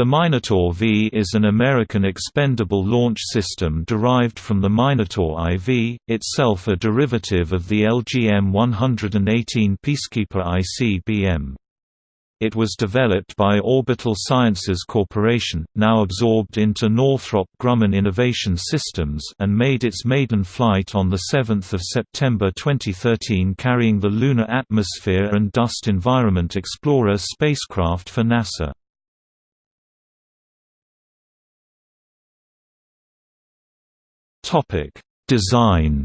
The Minotaur V is an American expendable launch system derived from the Minotaur IV, itself a derivative of the LGM-118 Peacekeeper ICBM. It was developed by Orbital Sciences Corporation, now absorbed into Northrop Grumman Innovation Systems and made its maiden flight on 7 September 2013 carrying the Lunar Atmosphere and Dust Environment Explorer spacecraft for NASA. Topic: Design.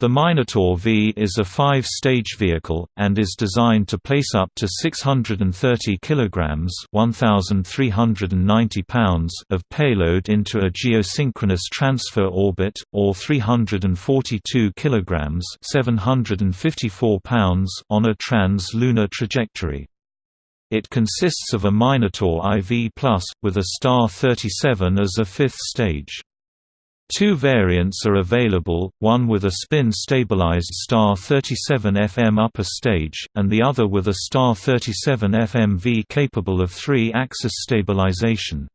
The Minotaur V is a five-stage vehicle, and is designed to place up to 630 kg 1,390 pounds of payload into a geosynchronous transfer orbit, or 342 kg 754 pounds on a trans-lunar trajectory. It consists of a Minotaur IV+, with a Star 37 as a fifth stage. Two variants are available, one with a spin-stabilized Star 37 FM upper stage, and the other with a Star 37 FMV capable of three-axis stabilization.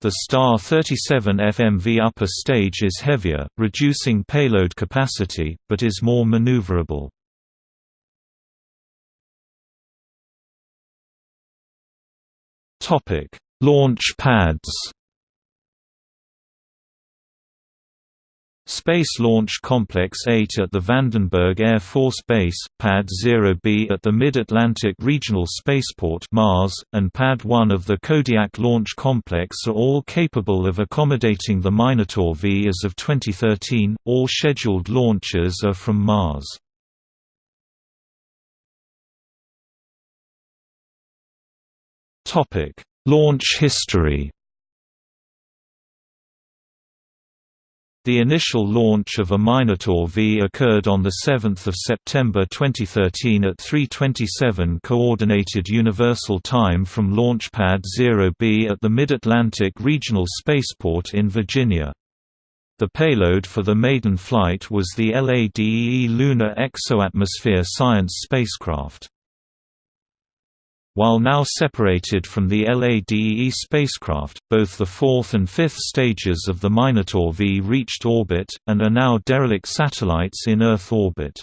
The Star 37 FMV upper stage is heavier, reducing payload capacity, but is more maneuverable. Topic: Launch pads. Space Launch Complex 8 at the Vandenberg Air Force Base, Pad 0B at the Mid-Atlantic Regional Spaceport Mars, and Pad 1 of the Kodiak Launch Complex are all capable of accommodating the Minotaur V as of 2013. All scheduled launches are from Mars. Topic: Launch history. The initial launch of a Minotaur V occurred on 7 September 2013 at 3.27 Coordinated Universal Time from Launch Pad 0B at the Mid-Atlantic Regional Spaceport in Virginia. The payload for the maiden flight was the LADEE Lunar Exoatmosphere Science spacecraft. While now separated from the LADEE spacecraft, both the fourth and fifth stages of the Minotaur V reached orbit, and are now derelict satellites in Earth orbit.